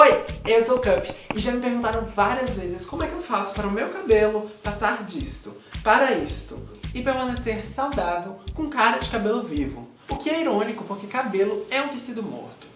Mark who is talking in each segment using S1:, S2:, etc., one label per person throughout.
S1: Oi, eu sou o Cup e já me perguntaram várias vezes como é que eu faço para o meu cabelo passar disto para isto e permanecer saudável com cara de cabelo vivo. O que é irônico porque cabelo é um tecido morto.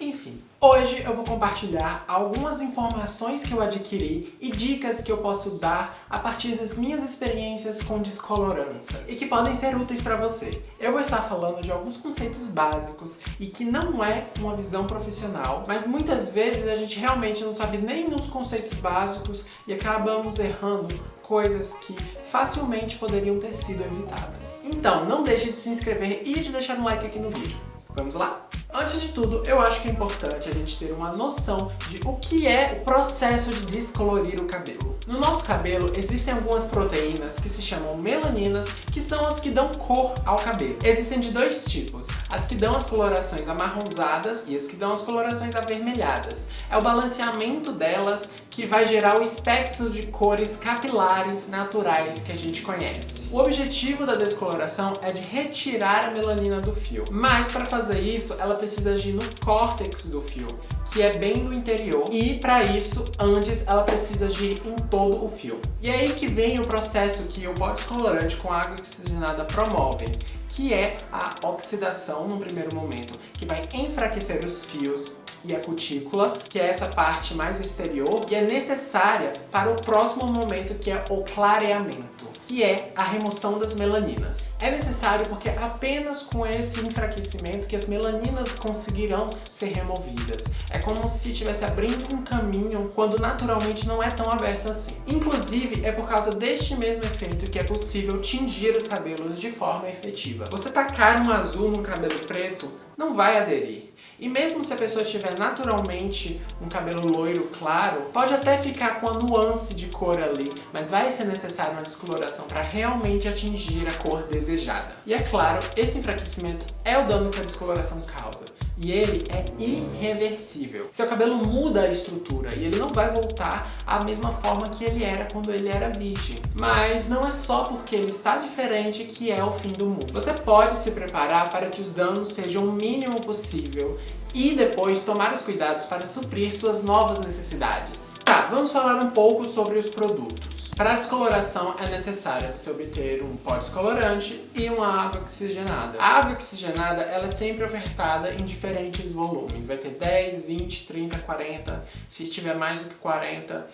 S1: Enfim, hoje eu vou compartilhar algumas informações que eu adquiri e dicas que eu posso dar a partir das minhas experiências com descoloranças e que podem ser úteis para você. Eu vou estar falando de alguns conceitos básicos e que não é uma visão profissional, mas muitas vezes a gente realmente não sabe nem nos conceitos básicos e acabamos errando coisas que facilmente poderiam ter sido evitadas. Então, não deixe de se inscrever e de deixar um like aqui no vídeo. Vamos lá? Antes de tudo, eu acho que é importante a gente ter uma noção de o que é o processo de descolorir o cabelo. No nosso cabelo, existem algumas proteínas que se chamam melaninas, que são as que dão cor ao cabelo. Existem de dois tipos, as que dão as colorações amarronzadas e as que dão as colorações avermelhadas. É o balanceamento delas que vai gerar o espectro de cores capilares naturais que a gente conhece. O objetivo da descoloração é de retirar a melanina do fio, mas para fazer isso, ela precisa agir no córtex do fio, que é bem no interior, e para isso, antes, ela precisa agir em todo o fio. E é aí que vem o processo que o pó descolorante com água oxigenada promovem, que é a oxidação no primeiro momento, que vai enfraquecer os fios e a cutícula, que é essa parte mais exterior, e é necessária para o próximo momento, que é o clareamento que é a remoção das melaninas. É necessário porque apenas com esse enfraquecimento que as melaninas conseguirão ser removidas. É como se estivesse abrindo um caminho quando naturalmente não é tão aberto assim. Inclusive, é por causa deste mesmo efeito que é possível tingir os cabelos de forma efetiva. Você tacar um azul num cabelo preto não vai aderir. E mesmo se a pessoa tiver naturalmente um cabelo loiro claro, pode até ficar com a nuance de cor ali, mas vai ser necessário uma descoloração para realmente atingir a cor desejada. E é claro, esse enfraquecimento é o dano que a descoloração causa e ele é irreversível. Seu cabelo muda a estrutura e ele não vai voltar à mesma forma que ele era quando ele era virgem. Mas não é só porque ele está diferente que é o fim do mundo. Você pode se preparar para que os danos sejam o mínimo possível e depois tomar os cuidados para suprir suas novas necessidades. Tá, vamos falar um pouco sobre os produtos. Para a descoloração é necessário você obter um pó descolorante e uma água oxigenada. A água oxigenada ela é sempre ofertada em diferentes volumes. Vai ter 10, 20, 30, 40. Se tiver mais do que 40,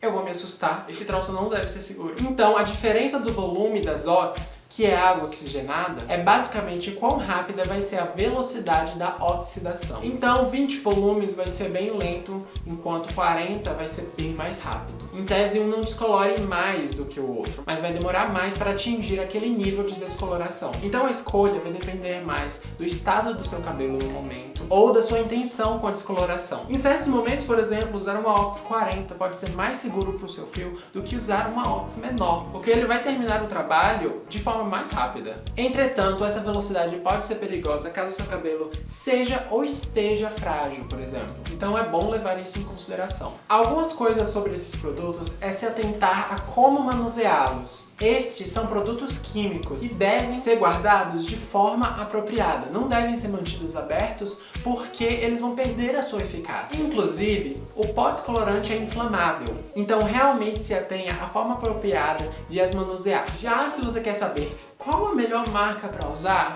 S1: eu vou me assustar. Esse troço não deve ser seguro. Então, a diferença do volume das ox que é água oxigenada, é basicamente quão rápida vai ser a velocidade da oxidação. Então 20 volumes vai ser bem lento, enquanto 40 vai ser bem mais rápido. Em tese, um não descolore mais do que o outro, mas vai demorar mais para atingir aquele nível de descoloração. Então a escolha vai depender mais do estado do seu cabelo no momento, ou da sua intenção com a descoloração. Em certos momentos, por exemplo, usar uma ox 40 pode ser mais seguro para o seu fio do que usar uma ox menor, porque ele vai terminar o trabalho de forma mais rápida. Entretanto, essa velocidade pode ser perigosa caso seu cabelo seja ou esteja frágil, por exemplo. Então é bom levar isso em consideração. Algumas coisas sobre esses produtos é se atentar a como manuseá-los. Estes são produtos químicos e devem ser guardados de forma apropriada. Não devem ser mantidos abertos porque eles vão perder a sua eficácia. Inclusive, o pó descolorante é inflamável. Então realmente se atenha à forma apropriada de as manusear. Já se você quer saber qual a melhor marca para usar?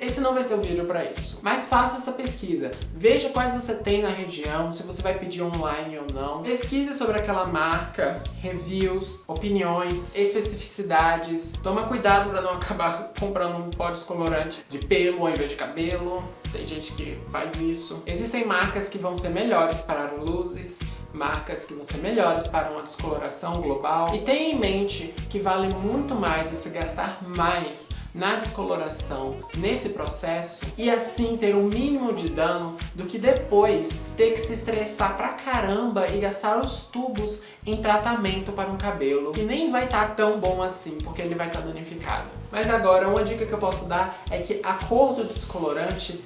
S1: Esse não vai ser o vídeo para isso. Mas faça essa pesquisa. Veja quais você tem na região, se você vai pedir online ou não. Pesquise sobre aquela marca, reviews, opiniões, especificidades. Toma cuidado para não acabar comprando um pó descolorante de pelo ao invés de cabelo. Tem gente que faz isso. Existem marcas que vão ser melhores para luzes, marcas que vão ser melhores para uma descoloração global. E tenha em mente que vale muito mais você gastar mais na descoloração nesse processo e assim ter o um mínimo de dano do que depois ter que se estressar pra caramba e gastar os tubos em tratamento para um cabelo que nem vai estar tá tão bom assim porque ele vai estar tá danificado. Mas agora uma dica que eu posso dar é que a cor do descolorante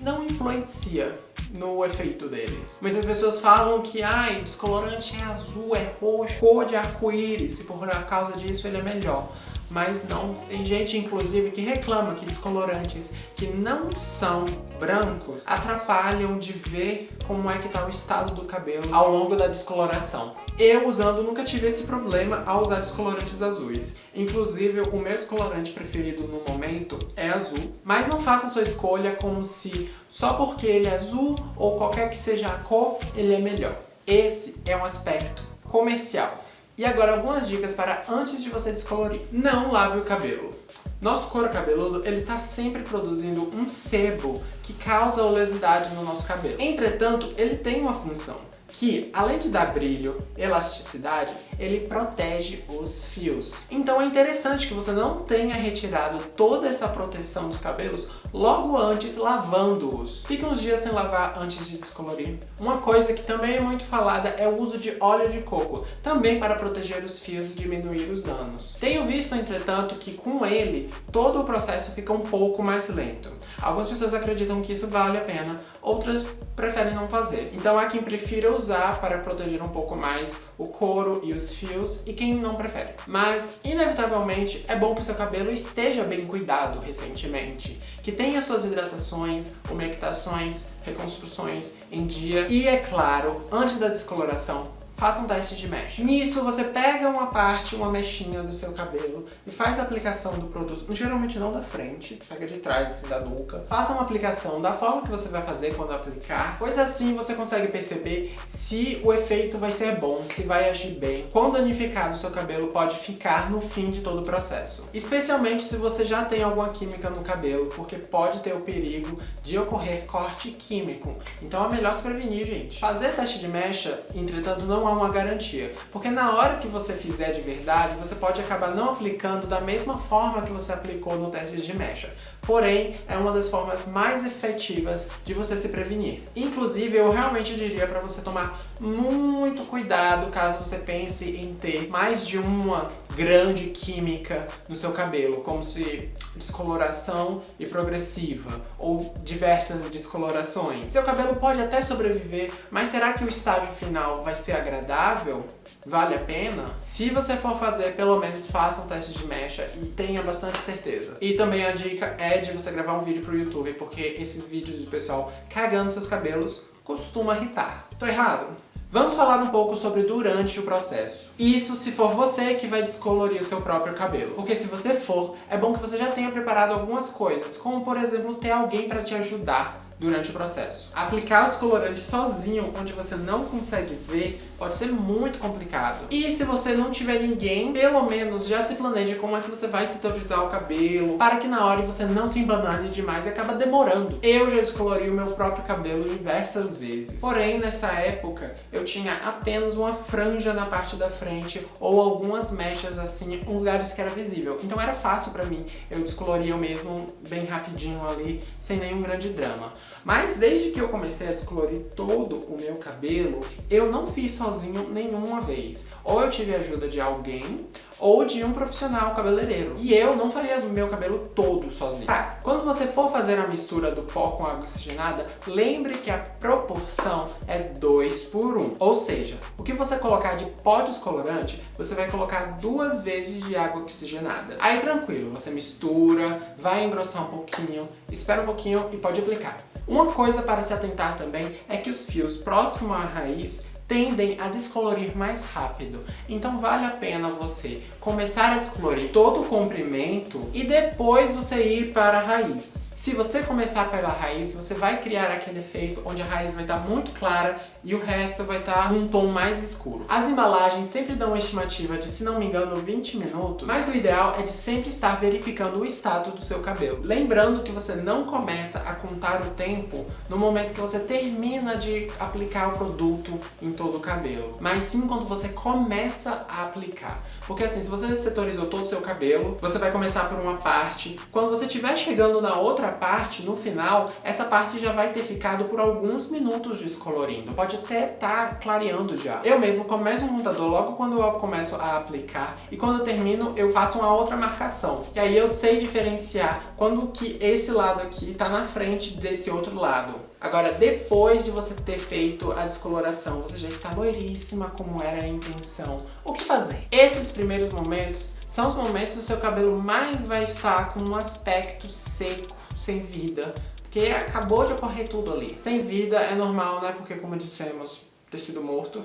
S1: não influencia no efeito dele. Muitas pessoas falam que ai, descolorante é azul, é roxo, cor de arco-íris, e por causa disso ele é melhor. Mas não. Tem gente, inclusive, que reclama que descolorantes que não são brancos atrapalham de ver como é que tá o estado do cabelo ao longo da descoloração. Eu, usando, nunca tive esse problema ao usar descolorantes azuis. Inclusive, o meu descolorante preferido no momento é azul. Mas não faça sua escolha como se só porque ele é azul ou qualquer que seja a cor, ele é melhor. Esse é um aspecto comercial. E agora algumas dicas para antes de você descolorir. Não lave o cabelo. Nosso couro cabeludo ele está sempre produzindo um sebo que causa oleosidade no nosso cabelo. Entretanto, ele tem uma função que, além de dar brilho, elasticidade, ele protege os fios. Então é interessante que você não tenha retirado toda essa proteção dos cabelos logo antes lavando-os. Fique uns dias sem lavar antes de descolorir. Uma coisa que também é muito falada é o uso de óleo de coco, também para proteger os fios e diminuir os danos. Tenho visto, entretanto, que com ele, todo o processo fica um pouco mais lento. Algumas pessoas acreditam que isso vale a pena, outras preferem não fazer. Então há quem prefira usar para proteger um pouco mais o couro e os fios e quem não prefere. Mas, inevitavelmente, é bom que o seu cabelo esteja bem cuidado recentemente, que tenha suas hidratações, umectações, reconstruções em dia e, é claro, antes da descoloração, faça um teste de mecha. Nisso, você pega uma parte, uma mechinha do seu cabelo e faz a aplicação do produto, geralmente não da frente, pega de trás, assim, da nuca. Faça uma aplicação da forma que você vai fazer quando aplicar, pois assim você consegue perceber se o efeito vai ser bom, se vai agir bem, quão danificado o seu cabelo pode ficar no fim de todo o processo. Especialmente se você já tem alguma química no cabelo, porque pode ter o perigo de ocorrer corte químico. Então é melhor se prevenir, gente. Fazer teste de mecha, entretanto, não há uma garantia. Porque na hora que você fizer de verdade, você pode acabar não aplicando da mesma forma que você aplicou no teste de mecha. Porém, é uma das formas mais efetivas de você se prevenir. Inclusive, eu realmente diria para você tomar muito cuidado caso você pense em ter mais de uma grande química no seu cabelo, como se descoloração e progressiva, ou diversas descolorações. Seu cabelo pode até sobreviver, mas será que o estágio final vai ser agradável? Vale a pena? Se você for fazer, pelo menos faça um teste de mecha e tenha bastante certeza. E também a dica é de você gravar um vídeo pro YouTube, porque esses vídeos do pessoal cagando seus cabelos costuma irritar. Tô errado? Vamos falar um pouco sobre durante o processo. Isso se for você que vai descolorir o seu próprio cabelo. Porque se você for, é bom que você já tenha preparado algumas coisas, como por exemplo ter alguém para te ajudar durante o processo. Aplicar o descolorante sozinho, onde você não consegue ver, pode ser muito complicado. E se você não tiver ninguém, pelo menos já se planeje como é que você vai setorizar o cabelo, para que na hora você não se embanane demais e acaba demorando. Eu já descolori o meu próprio cabelo diversas vezes. Porém, nessa época, eu tinha apenas uma franja na parte da frente ou algumas mechas assim, em lugares que era visível. Então era fácil pra mim, eu descoloria mesmo bem rapidinho ali, sem nenhum grande drama. Mas desde que eu comecei a descolorir todo o meu cabelo, eu não fiz sozinho nenhuma vez. Ou eu tive ajuda de alguém, ou de um profissional cabeleireiro. E eu não faria meu cabelo todo sozinho. Tá, quando você for fazer a mistura do pó com água oxigenada, lembre que a proporção é 2 por 1. Ou seja, o que você colocar de pó descolorante, você vai colocar duas vezes de água oxigenada. Aí tranquilo, você mistura, vai engrossar um pouquinho, espera um pouquinho e pode aplicar. Uma coisa para se atentar também é que os fios próximos à raiz tendem a descolorir mais rápido. Então vale a pena você começar a descolorir todo o comprimento e depois você ir para a raiz. Se você começar pela raiz, você vai criar aquele efeito onde a raiz vai estar muito clara e o resto vai estar num tom mais escuro. As embalagens sempre dão uma estimativa de, se não me engano, 20 minutos, mas o ideal é de sempre estar verificando o estado do seu cabelo. Lembrando que você não começa a contar o tempo no momento que você termina de aplicar o produto em todo o cabelo, mas sim quando você começa a aplicar. Porque assim, se você setorizou todo o seu cabelo, você vai começar por uma parte, quando você estiver chegando na outra parte, no final, essa parte já vai ter ficado por alguns minutos descolorindo. Pode até estar tá clareando já. Eu mesmo começo o montador logo quando eu começo a aplicar e quando eu termino eu faço uma outra marcação. E aí eu sei diferenciar quando que esse lado aqui está na frente desse outro lado. Agora, depois de você ter feito a descoloração, você já está loiríssima como era a intenção. O que fazer? Esses primeiros momentos são os momentos do seu cabelo mais vai estar com um aspecto seco, sem vida, porque acabou de ocorrer tudo ali. Sem vida é normal, né? Porque como dissemos, tecido morto.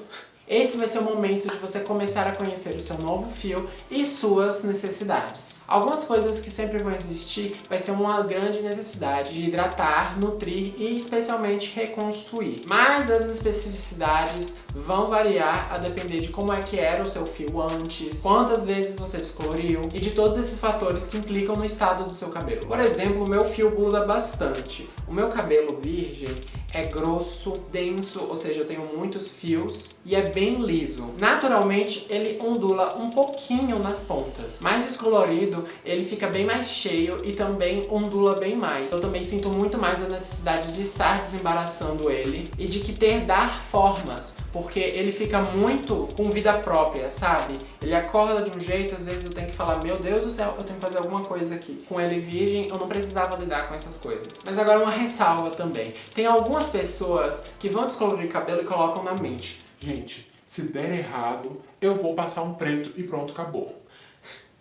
S1: Esse vai ser o momento de você começar a conhecer o seu novo fio e suas necessidades. Algumas coisas que sempre vão existir vai ser uma grande necessidade de hidratar, nutrir e especialmente reconstruir. Mas as especificidades vão variar a depender de como é que era o seu fio antes, quantas vezes você descoloriu e de todos esses fatores que implicam no estado do seu cabelo. Por exemplo, o meu fio muda bastante. O meu cabelo virgem é grosso, denso, ou seja, eu tenho muitos fios e é bem liso. Naturalmente, ele ondula um pouquinho nas pontas. Mais descolorido, ele fica bem mais cheio e também ondula bem mais. Eu também sinto muito mais a necessidade de estar desembaraçando ele e de que ter dar formas, porque ele fica muito com vida própria, sabe? Ele acorda de um jeito, às vezes eu tenho que falar, meu Deus do céu, eu tenho que fazer alguma coisa aqui. Com ele virgem, eu não precisava lidar com essas coisas. Mas agora uma ressalva também. Tem algumas pessoas que vão descolorir cabelo e colocam na mente. Gente, se der errado, eu vou passar um preto e pronto, acabou.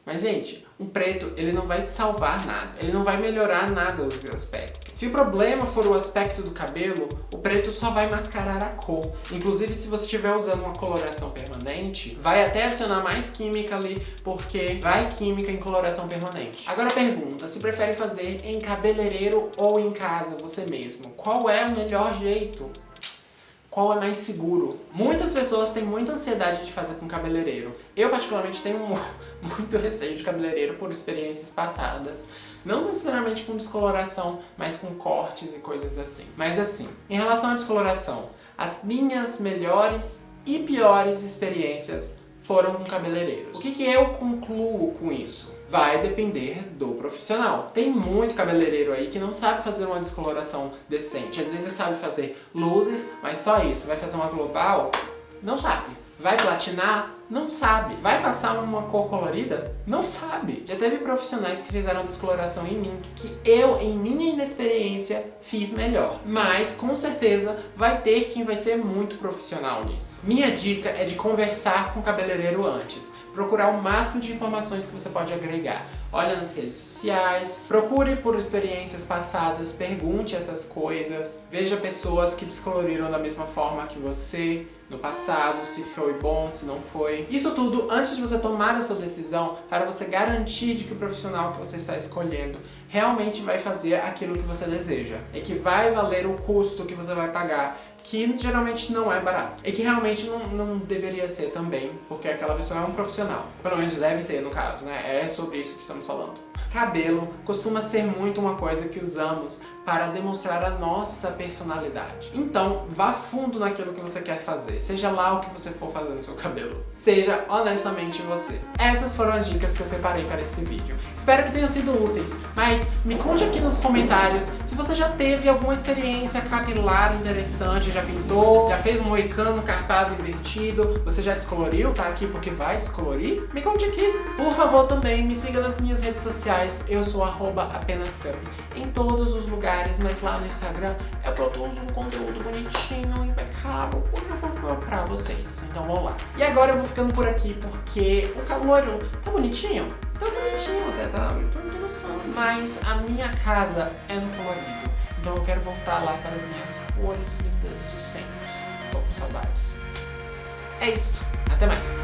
S1: Mas, gente, um preto, ele não vai salvar nada. Ele não vai melhorar nada os aspectos. Se o problema for o aspecto do cabelo, o preto só vai mascarar a cor. Inclusive, se você estiver usando uma coloração permanente, vai até adicionar mais química ali, porque vai química em coloração permanente. Agora pergunta, se prefere fazer em cabeleireiro ou em casa, você mesmo? Qual é o melhor jeito? Qual é mais seguro. Muitas pessoas têm muita ansiedade de fazer com cabeleireiro. Eu particularmente tenho muito receio de cabeleireiro por experiências passadas. Não necessariamente com descoloração, mas com cortes e coisas assim. Mas assim, em relação à descoloração, as minhas melhores e piores experiências foram com cabeleireiros. O que, que eu concluo com isso? vai depender do profissional. Tem muito cabeleireiro aí que não sabe fazer uma descoloração decente. Às vezes sabe fazer luzes, mas só isso. Vai fazer uma global? Não sabe. Vai platinar? Não sabe. Vai passar uma cor colorida? Não sabe. Já teve profissionais que fizeram descoloração em mim, que eu, em minha inexperiência, fiz melhor. Mas, com certeza, vai ter quem vai ser muito profissional nisso. Minha dica é de conversar com o cabeleireiro antes procurar o máximo de informações que você pode agregar. Olha nas redes sociais, procure por experiências passadas, pergunte essas coisas, veja pessoas que descoloriram da mesma forma que você no passado, se foi bom, se não foi. Isso tudo antes de você tomar a sua decisão, para você garantir de que o profissional que você está escolhendo realmente vai fazer aquilo que você deseja. E que vai valer o custo que você vai pagar que geralmente não é barato. E que realmente não, não deveria ser também, porque aquela pessoa é um profissional. Pelo menos deve ser, no caso, né? É sobre isso que estamos falando. Cabelo costuma ser muito uma coisa que usamos para demonstrar a nossa personalidade. Então, vá fundo naquilo que você quer fazer, seja lá o que você for fazer no seu cabelo. Seja honestamente você. Essas foram as dicas que eu separei para esse vídeo. Espero que tenham sido úteis, mas me conte aqui nos comentários se você já teve alguma experiência capilar interessante, já pintou, já fez um moicano carpado invertido, você já descoloriu, tá aqui porque vai descolorir? Me conte aqui. Por favor, também me siga nas minhas redes sociais, eu sou apenascup, em todos os lugares mas lá no Instagram eu produzo um conteúdo bonitinho, impecável pra vocês. Então vamos lá. E agora eu vou ficando por aqui porque o calor tá bonitinho. Tá bonitinho até, tá? Mas a minha casa é no colorido. Então eu quero voltar lá para as minhas cores lindas de sempre. Tô com saudades. É isso. Até mais.